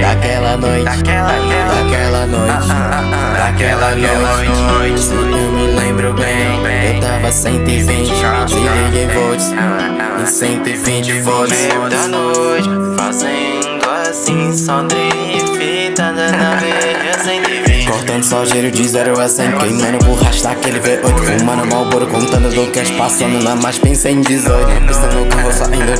daquela noite, daquela noite, daquela noite. Se eu me lembro bem, eu tava 120, se liguei volts, em 120 volts. da noite, fazendo assim, só fita na veia 120. Cortando só giro de 0 a 100 Queimando borracha daquele V8 Fumando malboro, contando do cash Passando na mais pensa em 18 Pista no carro,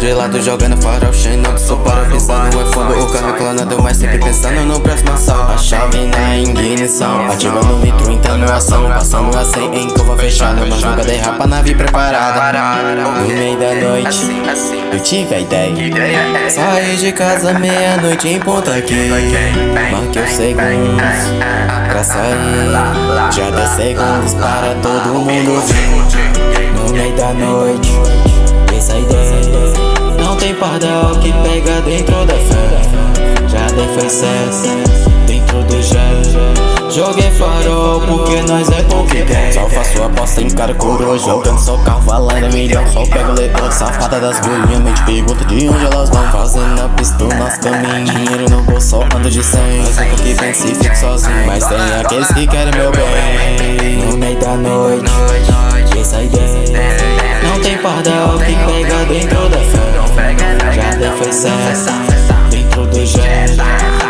saindo de lado Jogando farol, cheio sou para pisando É fundo, o carro clonado Mas sempre pensando no próximo assalto. A chave na ignição Ativando o nitro, entrando ação. Passando a 100 em curva fechada Mas nunca derrapa, nave preparada. No meio da noite Eu tive a ideia. Saí de casa meia-noite em ponta aqui Marquei os segundos pra sair. Já dei segundos para todo mundo vir No meio da noite, pardal que pega dentro da fé. Já dei dentro do gel. Joguei farol porque nós é ideia Só faço aposta em cara coroa Jogando só carro valendo milhão. Só pego letra safada das bolinhas. Mente pergunta de onde elas vão. Fazendo a pista nosso caminho. Dinheiro no bolso só ando de 100 Mas nunca que vem se fico sozinho. Mas tem aqueles que querem meu bem. No meio da noite Essa ideia Não tem pardal que pega dentro da fé Certo Dentro do gel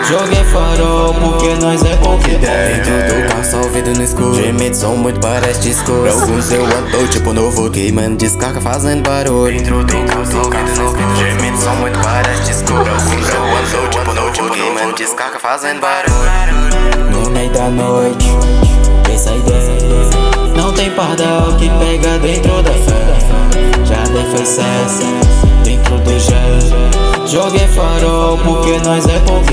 Joguei farol porque nós é pouco ideia Dentro do carro só ouvido no escuro. Gemidos são muito parece discurso. Pra alguns eu ando tipo novo Queimando descarga fazendo barulho. Dentro do carro só ouvido no escuro. Gemidos são muito parece discurso. Pra alguns eu ando tipo novo Queimando descarga fazendo barulho. No meio da noite Essa ideia Não tem pardal que pega dentro da fé. Já dei foi Joguei farol porque nós é pouca